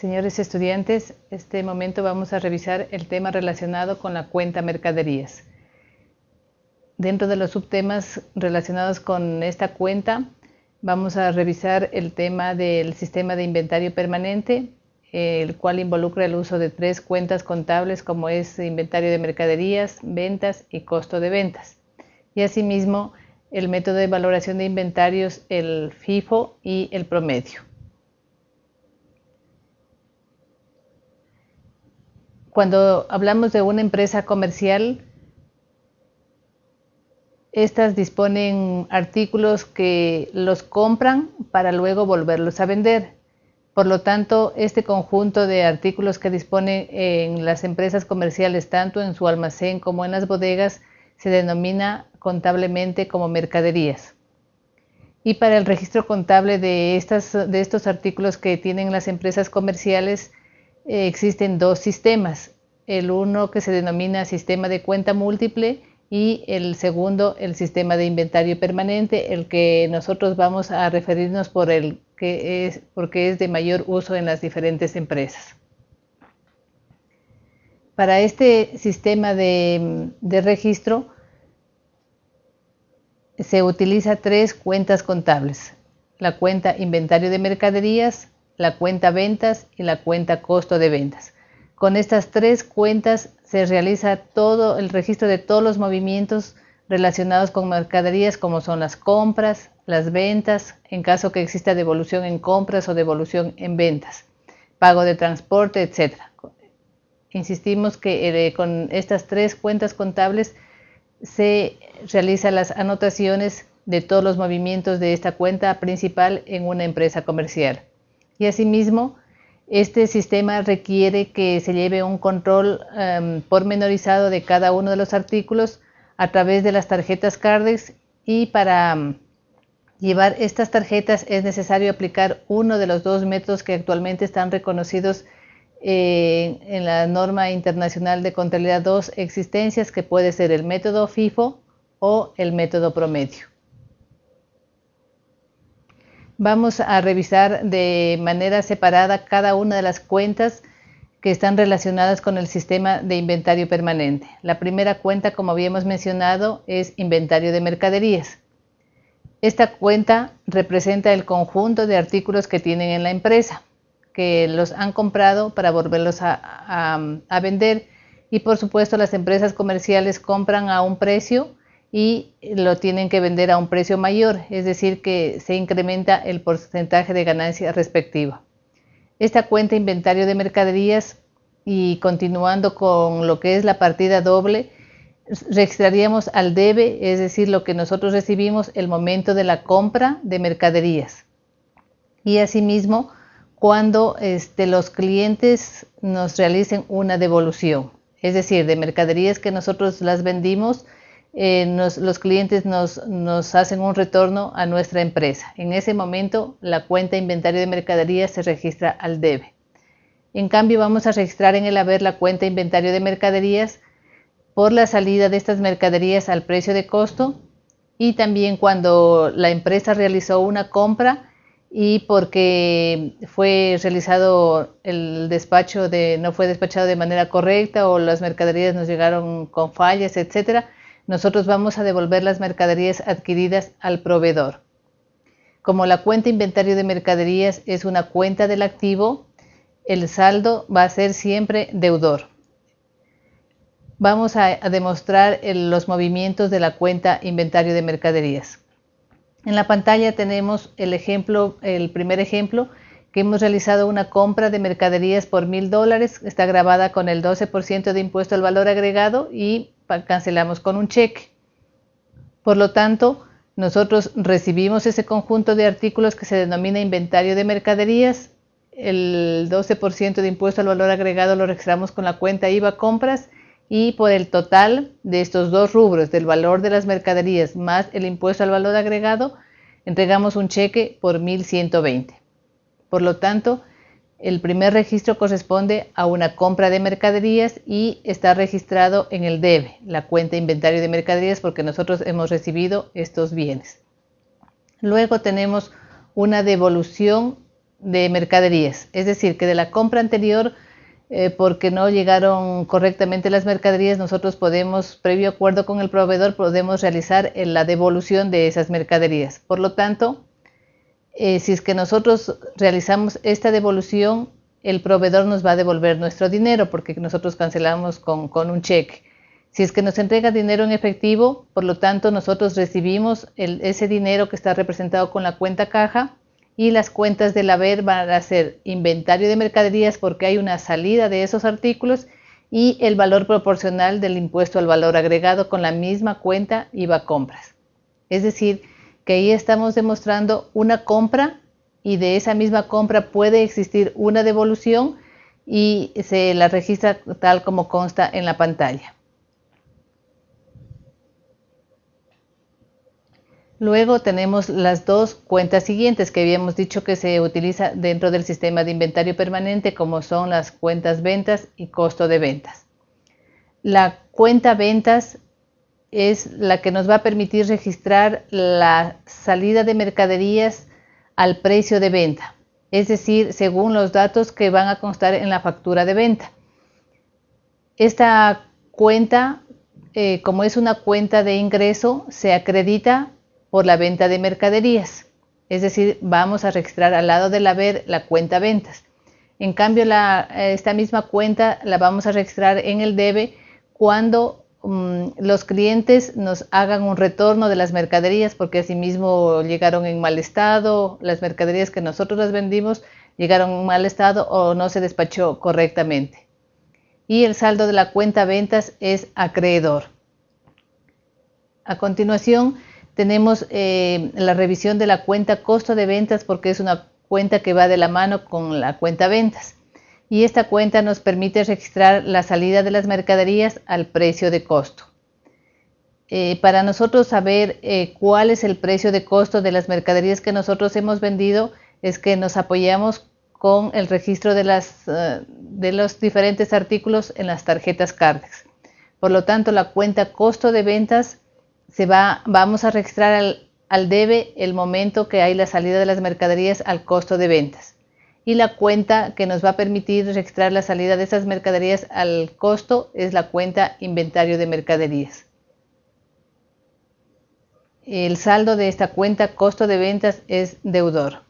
Señores estudiantes, este momento vamos a revisar el tema relacionado con la cuenta mercaderías. Dentro de los subtemas relacionados con esta cuenta, vamos a revisar el tema del sistema de inventario permanente, el cual involucra el uso de tres cuentas contables como es inventario de mercaderías, ventas y costo de ventas. Y asimismo, el método de valoración de inventarios, el FIFO y el promedio. Cuando hablamos de una empresa comercial, estas disponen artículos que los compran para luego volverlos a vender. Por lo tanto, este conjunto de artículos que disponen en las empresas comerciales, tanto en su almacén como en las bodegas, se denomina contablemente como mercaderías. Y para el registro contable de, estas, de estos artículos que tienen las empresas comerciales, eh, existen dos sistemas, el uno que se denomina sistema de cuenta múltiple y el segundo el sistema de inventario permanente, el que nosotros vamos a referirnos por el que es porque es de mayor uso en las diferentes empresas. Para este sistema de, de registro se utiliza tres cuentas contables, la cuenta inventario de mercaderías, la cuenta ventas y la cuenta costo de ventas. Con estas tres cuentas se realiza todo el registro de todos los movimientos relacionados con mercaderías como son las compras, las ventas, en caso que exista devolución en compras o devolución en ventas, pago de transporte, etc. Insistimos que eh, con estas tres cuentas contables se realizan las anotaciones de todos los movimientos de esta cuenta principal en una empresa comercial y asimismo este sistema requiere que se lleve un control em, pormenorizado de cada uno de los artículos a través de las tarjetas CARDEX y para em, llevar estas tarjetas es necesario aplicar uno de los dos métodos que actualmente están reconocidos eh, en la norma internacional de contabilidad 2 existencias que puede ser el método FIFO o el método promedio. Vamos a revisar de manera separada cada una de las cuentas que están relacionadas con el sistema de inventario permanente. La primera cuenta, como habíamos mencionado, es inventario de mercaderías. Esta cuenta representa el conjunto de artículos que tienen en la empresa, que los han comprado para volverlos a, vender y por supuesto las empresas comerciales compran a un precio y lo tienen que vender a un precio mayor, es decir, que se incrementa el porcentaje de ganancia respectiva. Esta cuenta inventario de mercaderías y continuando con lo que es la partida doble, registraríamos al debe, es decir, lo que nosotros recibimos el momento de la compra de mercaderías. Y asimismo, cuando este, los clientes nos realicen una devolución, es decir, de mercaderías que nosotros las vendimos, eh, los clientes nos, hacen un retorno a nuestra empresa. En ese momento la cuenta inventario de mercaderías se registra al debe. En cambio vamos a registrar en el haber la cuenta inventario de mercaderías por la salida de estas mercaderías al precio de costo y también cuando la empresa realizó una compra y porque fue realizado el despacho de no fue despachado de manera correcta o las mercaderías nos llegaron con fallas, etcétera, nosotros vamos a devolver las mercaderías adquiridas al proveedor. Como la cuenta inventario de mercaderías es una cuenta del activo, el saldo va a ser siempre deudor. Vamos a, demostrar los movimientos de la cuenta inventario de mercaderías. En la pantalla tenemos el ejemplo, el primer ejemplo, que hemos realizado una compra de mercaderías por mil dólares, está grabada con el 12% de impuesto al valor agregado y cancelamos con un cheque. Por lo tanto, nosotros recibimos ese conjunto de artículos que se denomina inventario de mercaderías, el 12% de impuesto al valor agregado lo registramos con la cuenta IVA compras y por el total de estos dos rubros, del valor de las mercaderías más el impuesto al valor agregado, entregamos un cheque por 1120. Por lo tanto, el primer registro corresponde a una compra de mercaderías y está registrado en el DEB, la cuenta inventario de mercaderías, porque nosotros hemos recibido estos bienes. Luego tenemos una devolución de mercaderías, es decir, que de la compra anterior, eh, porque no llegaron correctamente las mercaderías, nosotros podemos, previo acuerdo con el proveedor, podemos realizar la devolución de esas mercaderías. Por lo tanto, eh, si es que nosotros realizamos esta devolución, el proveedor nos va a devolver nuestro dinero porque nosotros cancelamos con, un cheque. Si es que nos entrega dinero en efectivo, por lo tanto nosotros recibimos ese dinero que está representado con la cuenta caja y las cuentas del haber van a ser inventario de mercaderías porque hay una salida de esos artículos y el valor proporcional del impuesto al valor agregado con la misma cuenta IVA compras. Es decir, que ahí estamos demostrando una compra y de esa misma compra puede existir una devolución y se la registra tal como consta en la pantalla. Luego tenemos las dos cuentas siguientes que habíamos dicho que se utiliza dentro del sistema de inventario permanente como son las cuentas ventas y costo de ventas. La cuenta ventas es la que nos va a permitir registrar la salida de mercaderías al precio de venta, es decir, según los datos que van a constar en la factura de venta. Esta cuenta, eh, como es una cuenta de ingreso, se acredita por la venta de mercaderías, es decir, vamos a registrar al lado del haber la cuenta ventas. En cambio, esta misma cuenta la vamos a registrar en el debe cuando Mm, los clientes nos hagan un retorno de las mercaderías porque asimismo llegaron en mal estado, las mercaderías que nosotros las vendimos llegaron en mal estado o no se despachó correctamente. Y el saldo de la cuenta ventas es acreedor. A continuación tenemos eh, la revisión de la cuenta costo de ventas porque es una cuenta que va de la mano con la cuenta ventas y esta cuenta nos permite registrar la salida de las mercaderías al precio de costo. Eh, para nosotros saber eh, cuál es el precio de costo de las mercaderías que nosotros hemos vendido es que nos apoyamos con el registro de, las, eh, de los diferentes artículos en las tarjetas Cardex. Por lo tanto, la cuenta costo de ventas se va, vamos a registrar al, al debe el momento que hay la salida de las mercaderías al costo de ventas y la cuenta que nos va a permitir registrar la salida de esas mercaderías al costo es la cuenta inventario de mercaderías. El saldo de esta cuenta costo de ventas es deudor.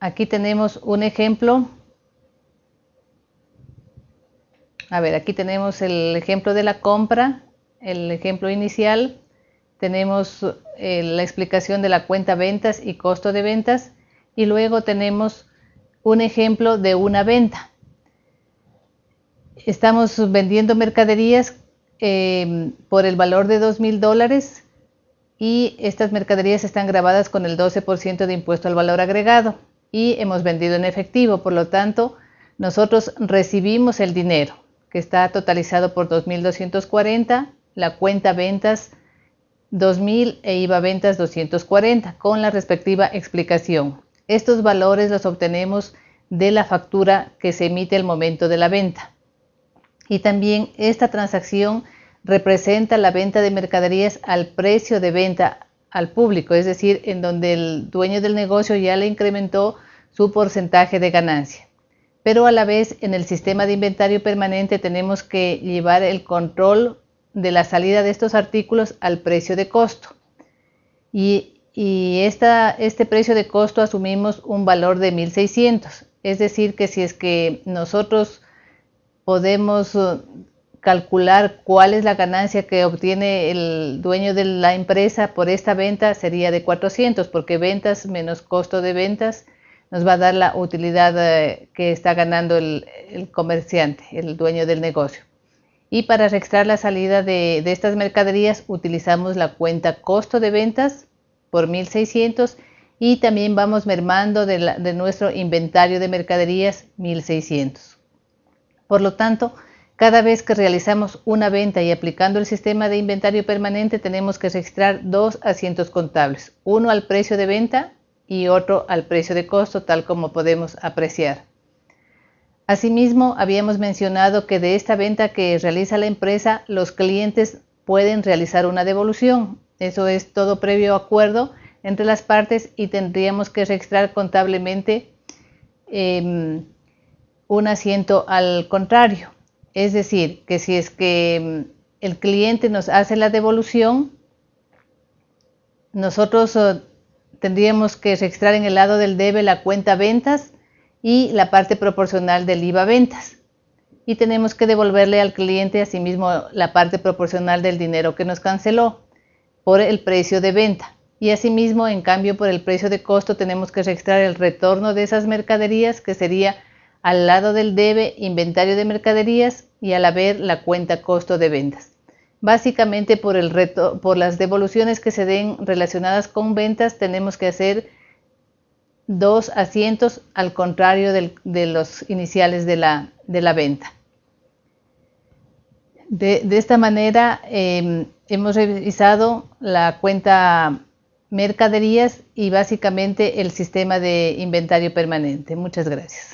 Aquí tenemos un ejemplo. A ver, aquí tenemos el ejemplo de la compra, el ejemplo inicial tenemos eh, la explicación de la cuenta ventas y costo de ventas y luego tenemos un ejemplo de una venta. Estamos vendiendo mercaderías eh, por el valor de dos mil dólares y estas mercaderías están grabadas con el 12% de impuesto al valor agregado y hemos vendido en efectivo, por lo tanto nosotros recibimos el dinero que está totalizado por 2.240, la cuenta ventas 2000 e IVA ventas 240 con la respectiva explicación. Estos valores los obtenemos de la factura que se emite al momento de la venta. Y también esta transacción representa la venta de mercaderías al precio de venta al público, es decir, en donde el dueño del negocio ya le incrementó su porcentaje de ganancia. Pero a la vez en el sistema de inventario permanente tenemos que llevar el control de la salida de estos artículos al precio de costo. Y, este precio de costo asumimos un valor de 1.600. Es decir, que si es que nosotros podemos uh, calcular cuál es la ganancia que obtiene el dueño de la empresa por esta venta, sería de 400, porque ventas menos costo de ventas nos va a dar la utilidad eh, que está ganando el comerciante, el dueño del negocio. Y para registrar la salida de, estas mercaderías utilizamos la cuenta costo de ventas por 1600 y también vamos mermando de, de nuestro inventario de mercaderías 1600. Por lo tanto, cada vez que realizamos una venta y aplicando el sistema de inventario permanente tenemos que registrar dos asientos contables, uno al precio de venta y otro al precio de costo, tal como podemos apreciar. Asimismo, habíamos mencionado que de esta venta que realiza la empresa, los clientes pueden realizar una devolución. Eso es todo previo acuerdo entre las partes y tendríamos que registrar contablemente em, un asiento al contrario. Es decir, que si es que em, el cliente nos hace la devolución, nosotros oh, tendríamos que registrar en el lado del debe la cuenta ventas y la parte proporcional del IVA ventas. Y tenemos que devolverle al cliente asimismo la parte proporcional del dinero que nos canceló por el precio de venta. Y asimismo, en cambio, por el precio de costo tenemos que registrar el retorno de esas mercaderías, que sería al lado del debe inventario de mercaderías y al haber la cuenta costo de ventas. Básicamente por, el reto, por las devoluciones que se den relacionadas con ventas tenemos que hacer dos asientos al contrario de los iniciales de la, venta. De, esta manera em, hemos revisado la cuenta mercaderías y básicamente el sistema de inventario permanente. Muchas gracias.